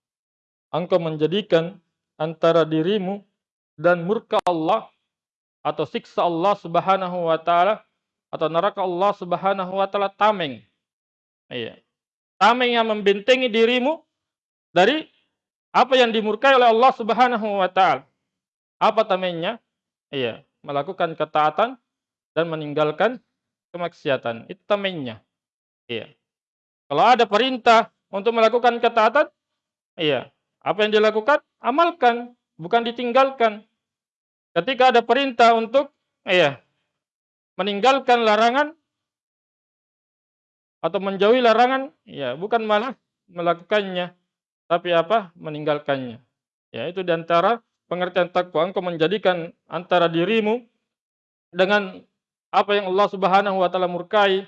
Engkau menjadikan antara dirimu dan murka Allah atau siksa Allah Subhanahu wa taala atau neraka Allah Subhanahu wa taala tameng. Iya. Tameng yang membentengi dirimu dari apa yang dimurkai oleh Allah Subhanahu wa taala. Apa tamengnya? Iya, melakukan ketaatan dan meninggalkan kemaksiatan. Itu tamengnya. Iya. Kalau ada perintah untuk melakukan ketaatan, iya, apa yang dilakukan? Amalkan, bukan ditinggalkan. Ketika ada perintah untuk ya, meninggalkan larangan atau menjauhi larangan, ya bukan malah melakukannya, tapi apa? meninggalkannya. Ya, itu di antara pengertian takwa engkau menjadikan antara dirimu dengan apa yang Allah Subhanahu wa taala murkai,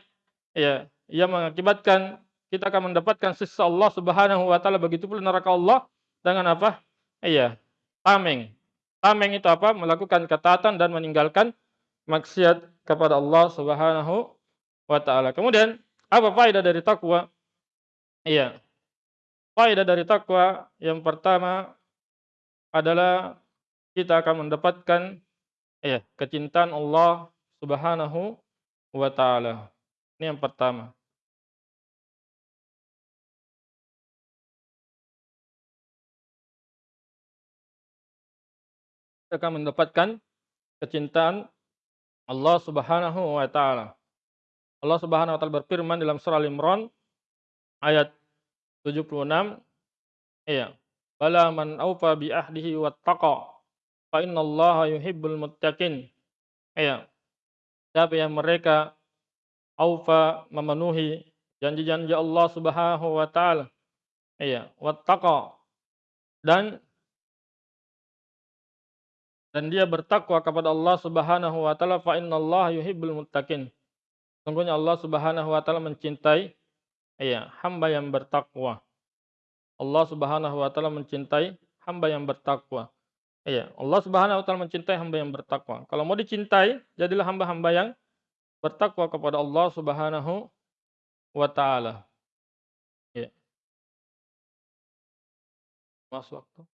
ya, yang mengakibatkan kita akan mendapatkan sisa Allah Subhanahu wa taala begitu pula neraka Allah dengan apa? Iya, tameng. Tameng itu apa? Melakukan ketaatan dan meninggalkan maksiat kepada Allah Subhanahu wa taala. Kemudian, apa faedah dari takwa? Iya. Faedah dari takwa yang pertama adalah kita akan mendapatkan iya, kecintaan Allah Subhanahu wa taala. Ini yang pertama. Akan mendapatkan kecintaan Allah Subhanahu wa taala. Allah Subhanahu wa taala berfirman dalam surah Al-Imran ayat 76 iya bala man aufa bi ahdihi wattaqa fa innallaha yuhibbul muttaqin. Iya siapa yang mereka aufa memenuhi janji-janji Allah Subhanahu wa taala? Iya wattaqa. Dan dan dia bertakwa kepada Allah Subhanahu wa taala fa innallaha yuhibbul muttaqin. Sungguhnya Allah Subhanahu wa taala mencintai ya, hamba yang bertakwa. Allah Subhanahu wa taala mencintai hamba yang bertakwa. Iya, Allah Subhanahu wa taala mencintai hamba yang bertakwa. Kalau mau dicintai, jadilah hamba-hamba yang bertakwa kepada Allah Subhanahu wa taala. Iya. Mas waktu.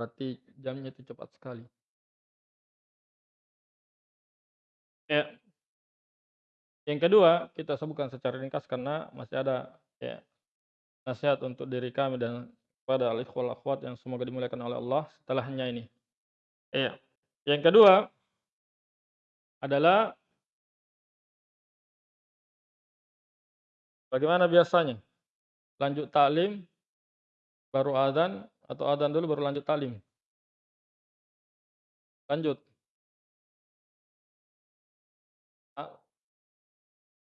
Berarti jamnya itu cepat sekali. Ya. Yang kedua, kita sebutkan secara ringkas karena masih ada ya nasihat untuk diri kami dan kepada al-ikhwal akhwat yang semoga dimuliakan oleh Allah setelahnya ini. Ya. Yang kedua adalah Bagaimana biasanya? Lanjut taklim, baru adzan, atau adzan dulu baru lanjut taklim? Lanjut.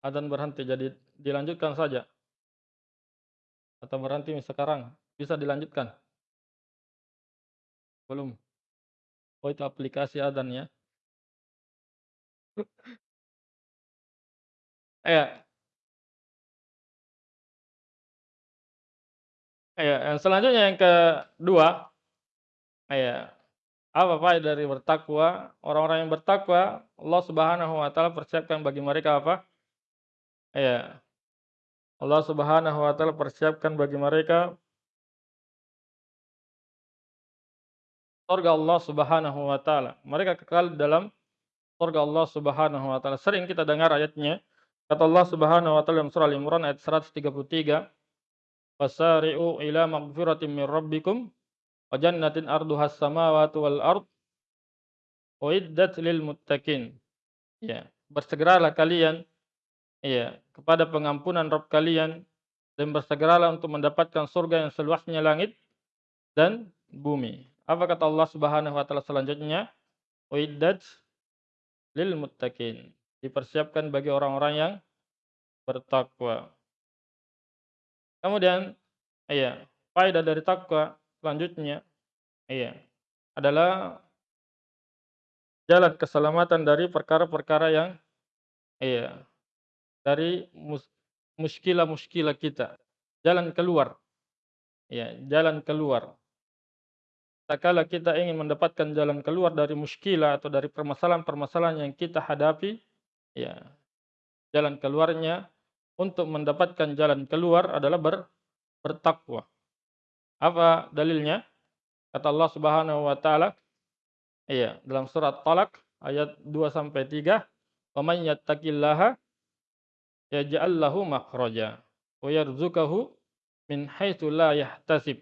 Adzan berhenti, jadi dilanjutkan saja. Atau berhenti sekarang? Bisa dilanjutkan? Belum? Oh itu aplikasi adzan ya? Iya. Yang selanjutnya yang kedua, iya, apa faedah dari bertakwa? Orang-orang yang bertakwa, Allah Subhanahu wa taala persiapkan bagi mereka apa? Iya. Allah Subhanahu wa taala persiapkan bagi mereka surga Allah Subhanahu wa taala. Mereka kekal dalam surga Allah Subhanahu wa taala. Sering kita dengar ayatnya, kata Allah Subhanahu wa taala dalam surah Al-Imran ayat 133, Fasari'u ila maghfiratin min rabbikum wa jannatin arduhas samawati wal ard uiddat lil muttaqin. Ya, bersegeralah kalian ya kepada pengampunan Rabb kalian dan bersegeralah untuk mendapatkan surga yang seluasnya langit dan bumi. Apa kata Allah Subhanahu wa taala selanjutnya? Uiddat lil muttaqin. Dipersiapkan bagi orang-orang yang bertakwa. Kemudian, iya, faedah dari takwa selanjutnya, iya, adalah jalan keselamatan dari perkara-perkara yang iya, dari mus muskilah-muskilah kita. Jalan keluar. Ya, jalan keluar. Tak kala kita ingin mendapatkan jalan keluar dari muskilah atau dari permasalahan-permasalahan yang kita hadapi, ya, jalan keluarnya untuk mendapatkan jalan keluar adalah ber, bertakwa. Apa dalilnya? Kata Allah Subhanahu wa taala iya, dalam surat Talak ayat 2 sampai 3, "Wa may yattaqillaha yaj'al lahu makhraja wa yarzuqahu min haitsu la yahtasib."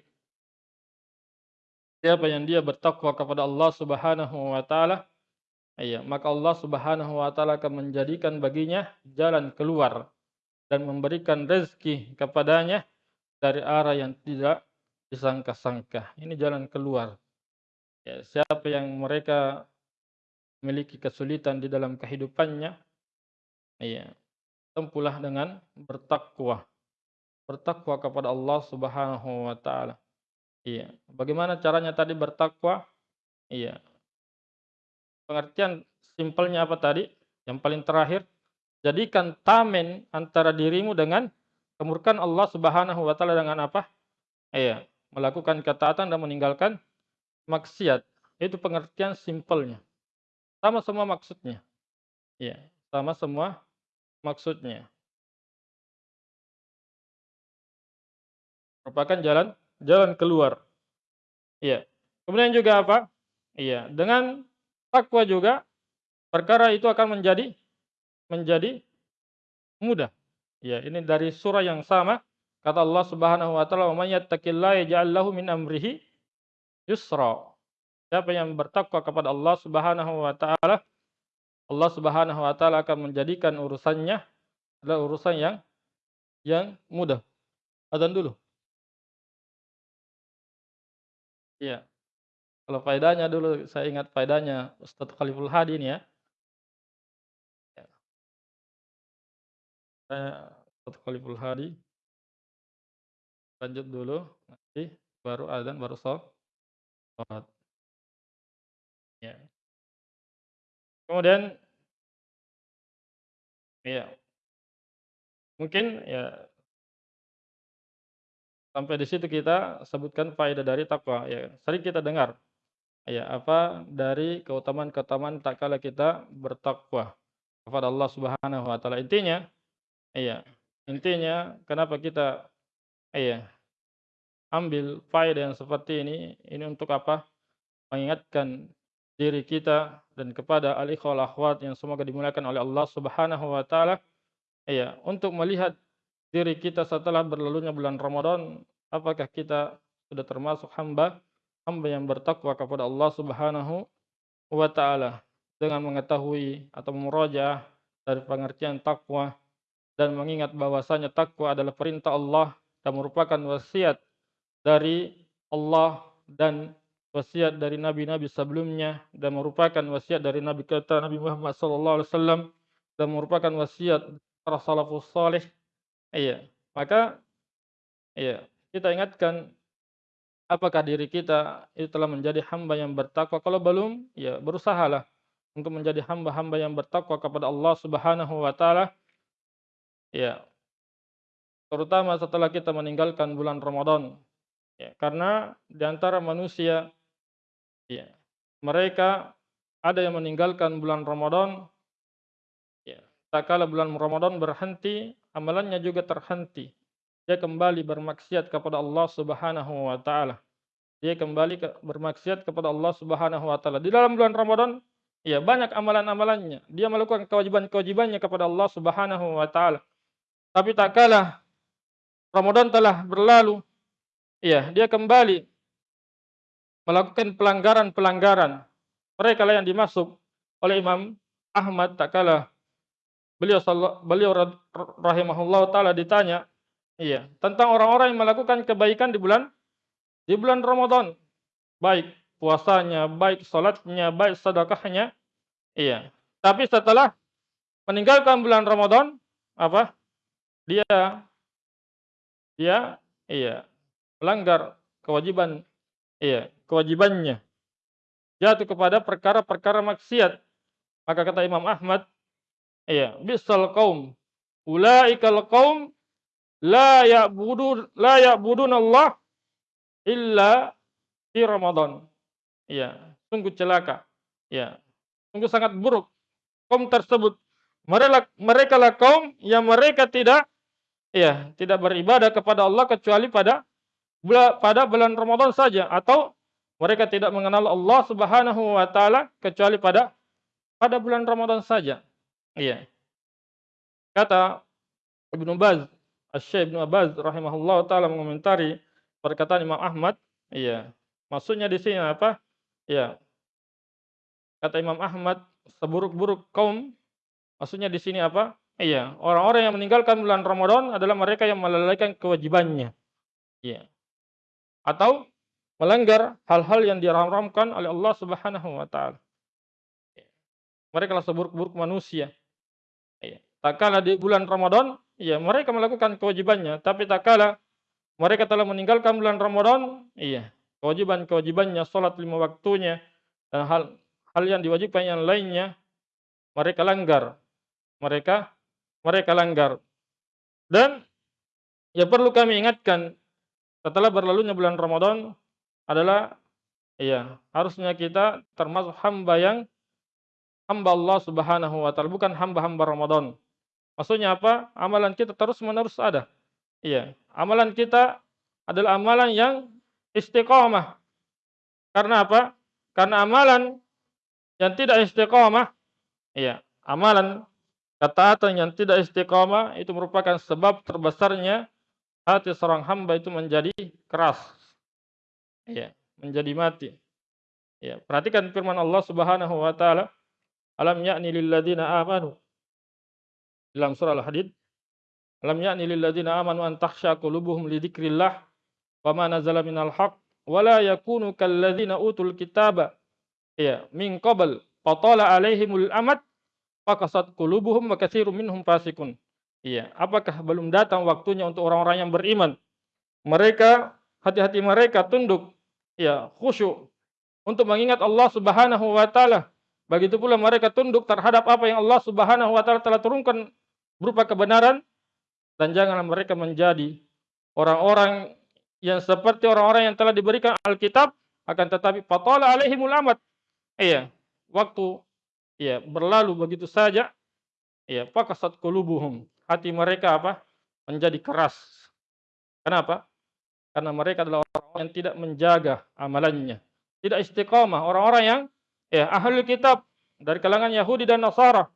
Siapa yang dia bertakwa kepada Allah Subhanahu wa taala, iya, maka Allah Subhanahu wa taala akan menjadikan baginya jalan keluar dan memberikan rezeki kepadanya dari arah yang tidak disangka-sangka. Ini jalan keluar. Ya, siapa yang mereka memiliki kesulitan di dalam kehidupannya, iya, tempuhlah dengan bertakwa. Bertakwa kepada Allah Subhanahu wa taala. Iya. Bagaimana caranya tadi bertakwa? Iya. Pengertian simpelnya apa tadi? Yang paling terakhir Jadikan tamen antara dirimu dengan kemurkaan Allah Subhanahu wa taala dengan apa? Iya, melakukan ketaatan dan meninggalkan maksiat. Itu pengertian simpelnya. Sama semua maksudnya. Iya, sama semua maksudnya. Merupakan jalan jalan keluar. Iya. Kemudian juga apa? Iya, dengan takwa juga perkara itu akan menjadi menjadi mudah. Ya, ini dari surah yang sama kata Allah Subhanahu wa taala, "Man yattaqillaha yaj'al lahu min amrihi yusra." Siapa yang bertakwa kepada Allah Subhanahu wa taala, Allah Subhanahu wa taala akan menjadikan urusannya adalah urusan yang yang mudah. Adzan dulu. Iya. Kalau faedahnya dulu saya ingat faedahnya Ustaz Khaliful Hadi ini ya. Saya Ustaz Khaliful Hadi. Lanjut dulu, nanti baru adzan, baru sholat. Ya. Kemudian ya. Mungkin ya sampai di situ kita sebutkan faedah dari takwa ya. Sering kita dengar ya apa dari keutamaan-keutamaan tak kala kita bertakwa kepada Allah Subhanahu wa taala. Intinya Iya, intinya kenapa kita iya, ambil faedah yang seperti ini, ini untuk apa? Mengingatkan diri kita dan kepada al-ikhwal akhwat yang semoga dimuliakan oleh Allah Subhanahu wa taala. Iya, untuk melihat diri kita setelah berlalunya bulan Ramadan, apakah kita sudah termasuk hamba hamba yang bertakwa kepada Allah Subhanahu wa taala dengan mengetahui atau memurojaah dari pengertian takwa dan mengingat bahwasanya takwa adalah perintah Allah dan merupakan wasiat dari Allah dan wasiat dari nabi-nabi sebelumnya dan merupakan wasiat dari nabi kita Nabi Muhammad sallallahu alaihi wasallam dan merupakan wasiat para salafus saleh. Iya, maka Iya, kita ingatkan apakah diri kita itu telah menjadi hamba yang bertakwa. Kalau belum, ya berusahalah untuk menjadi hamba-hamba yang bertakwa kepada Allah Subhanahu wa taala. Ya. Terutama setelah kita meninggalkan bulan Ramadan. Ya, karena di antara manusia ya, mereka ada yang meninggalkan bulan Ramadan ya, tak kala bulan Ramadan berhenti, amalannya juga terhenti dia kembali bermaksiat kepada Allah Subhanahu wa taala. Dia kembali ke, bermaksiat kepada Allah Subhanahu wa taala. Di dalam bulan Ramadan, ya banyak amalan-amalannya. Dia melakukan kewajiban-kewajibannya kepada Allah Subhanahu wa taala. Tapi tak kalah Ramadan telah berlalu, ya, dia kembali melakukan pelanggaran-pelanggaran. Mereka lah yang dimasuk oleh Imam Ahmad tak kalah beliau beliau rahimahullah taala ditanya Iya, tentang orang-orang yang melakukan kebaikan di bulan di bulan Ramadan. Baik puasanya, baik salatnya, baik sedekahnya. Iya. Tapi setelah meninggalkan bulan Ramadan, apa? Dia dia iya, melanggar kewajiban iya, kewajibannya. Jatuh kepada perkara-perkara maksiat. Maka kata Imam Ahmad, iya, bisal kaum ulaikal kaum la ya'budun la ya'budun Allah illa di Ramadan. Ya, sungguh celaka. Ya, sungguh sangat buruk kaum tersebut. Mereka mereka lah kaum yang mereka tidak ya, tidak beribadah kepada Allah kecuali pada pada bulan Ramadan saja atau mereka tidak mengenal Allah Subhanahu wa taala kecuali pada pada bulan Ramadan saja. Iya. Kata Ibnu Baz Asy-Syaikh Ibnu Abbas rahimahullah taala mengomentari perkataan Imam Ahmad, iya. Maksudnya di sini apa? Ya. Kata Imam Ahmad, seburuk-buruk kaum maksudnya di sini apa? Iya, orang-orang yang meninggalkan bulan Ramadan adalah mereka yang melalaikan kewajibannya. Iya. Atau melanggar hal-hal yang diharamkan oleh Allah Subhanahu wa taala. Iya. Mereka lah seburuk-buruk manusia. Iya. Tak kala di bulan Ramadan Iya, mereka melakukan kewajibannya, tapi tak kala mereka telah meninggalkan bulan Ramadan, iya, kewajiban-kewajibannya, sholat lima waktunya, dan hal hal yang diwajibkan yang lainnya, mereka langgar. Mereka mereka langgar. Dan ya perlu kami ingatkan setelah berlalunya bulan Ramadan adalah iya, harusnya kita termasuk hamba yang hamba Allah Subhanahu wa taala, bukan hamba-hamba Ramadan. Maksudnya apa? Amalan kita terus-menerus ada. Iya, amalan kita adalah amalan yang istiqomah. Karena apa? Karena amalan yang tidak istiqomah, iya, amalan ketaatan yang tidak istiqomah itu merupakan sebab terbesarnya hati seorang hamba itu menjadi keras. Iya, menjadi mati. Ya, perhatikan firman Allah Subhanahu wa taala, "Alam ya'ni lil ladzina amanu dalam surah Al-Hadid, "Lam ya'ni lil ladzina amanu an takhsha qulubuhum li dzikrillah wa ma nazala minal haqq wa yakunu kal ladzina utul kitaba ya min qabl fatala alaihimul amad faqasat qulubuhum wa katsirun minhum fasikun." Iya, apakah belum datang waktunya untuk orang-orang yang beriman? Mereka hati-hati mereka tunduk ya khusyuk untuk mengingat Allah Subhanahu wa taala. Begitu pula mereka tunduk terhadap apa yang Allah Subhanahu wa taala telah turunkan berupa kebenaran dan janganlah mereka menjadi orang-orang yang seperti orang-orang yang telah diberikan Alkitab akan tetapi fatala alaihimul amat. Iya, waktu ya berlalu begitu saja. Iya, pakasat qulubuhum. Hati mereka apa? menjadi keras. Kenapa? Karena mereka adalah orang-orang yang tidak menjaga amalannya. Tidak istiqamah, orang-orang yang ya ahli kitab dari kalangan Yahudi dan Nasara.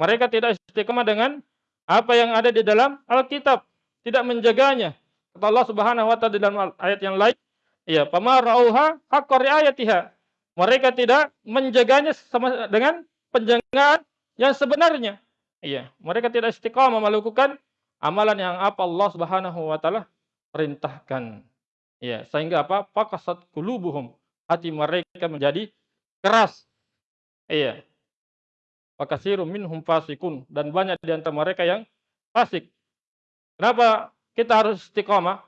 Mereka tidak istiqamah dengan apa yang ada di dalam Alkitab, tidak menjaganya. Kata Allah Subhanahu wa taala dalam ayat yang lain, ya, pamarauha haqqa riayatiha. Mereka tidak menjaganya sama dengan penjagaan yang sebenarnya. Iya, mereka tidak istiqamah melakukan amalan yang apa Allah Subhanahu wa taala perintahkan. Ya, sehingga apa? Pakasat kulubuhum. Hati mereka menjadi keras. Iya, Fakasirum minhum fasikun dan banyak di antara mereka yang fasik. Kenapa kita harus istiqomah?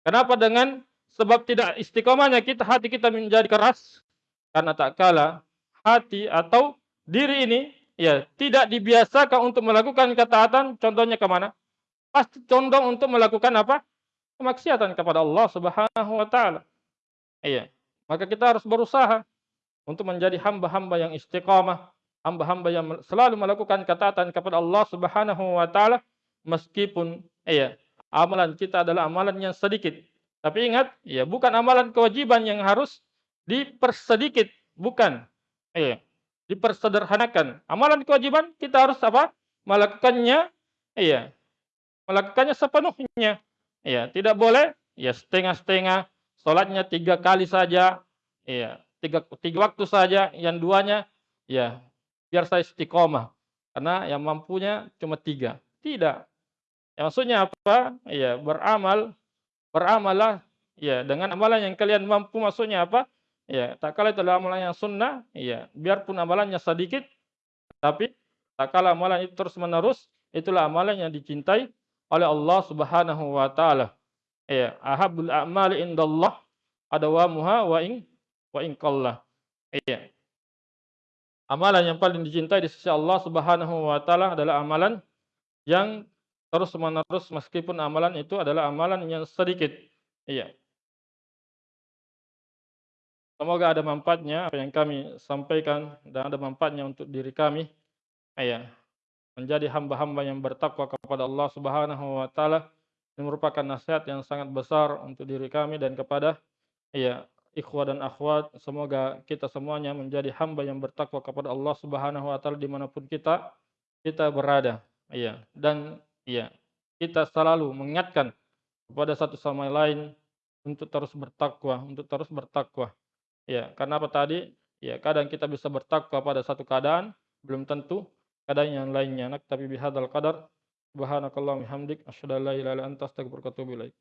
Kenapa dengan sebab tidak istiqomahnya kita hati kita menjadi keras? Karena tak kala hati atau diri ini ya tidak dibiasakan untuk melakukan ketaatan, contohnya ke mana? Pasti condong untuk melakukan apa? Kemaksiatan kepada Allah Subhanahu wa taala. Iya. Maka kita harus berusaha untuk menjadi hamba-hamba yang istiqamah, hamba-hamba yang selalu melakukan ketaatan kepada Allah Subhanahu wa taala meskipun iya, amalan kita adalah amalan yang sedikit. Tapi ingat, ya bukan amalan kewajiban yang harus dipersedikit, bukan. Iya, dipersederhanakan. Amalan kewajiban kita harus apa? Melakukannya, iya, melakukannya sepenuhnya. Iya, tidak boleh ya setengah-setengah, sholatnya tiga kali saja, iya, tiga, tiga waktu saja, yang duanya ya biar saya istiqomah. Karena yang mampunya cuma tiga. Tidak. Ya, maksudnya apa? Ya, beramal, beramallah ya dengan amalan yang kalian mampu maksudnya apa? Ya, tak kala itu adalah amalan yang sunnah, ya, biarpun amalannya sedikit, tapi tak kala amalan itu terus menerus, itulah amalan yang dicintai oleh Allah Subhanahu wa taala. Ya, ahabul a'mali indallah adawamuha wa in wa in qallah. Iya. Amalan yang paling dicintai di sisi Allah Subhanahu wa taala adalah amalan yang terus menerus meskipun amalan itu adalah amalan yang sedikit. Iya. Semoga ada manfaatnya apa yang kami sampaikan dan ada manfaatnya untuk diri kami. Ya, menjadi hamba-hamba yang bertakwa kepada Allah Subhanahu wa taala ini merupakan nasihat yang sangat besar untuk diri kami dan kepada ya ikhwah dan akhwat semoga kita semuanya menjadi hamba yang bertakwa kepada Allah Subhanahu wa taala di mana pun kita kita berada. Ya, dan ya, kita selalu mengingatkan kepada satu sama lain untuk terus bertakwa, untuk terus bertakwa. Ya, karena apa tadi? Ya, kadang kita bisa bertakwa pada satu keadaan, belum tentu keadaan yang lainnya. Nak tapi bihadzal qadar subhanakallahumma hamdik asyhadu an la ilaha illa anta astaghfiruka wa atubu ilaik.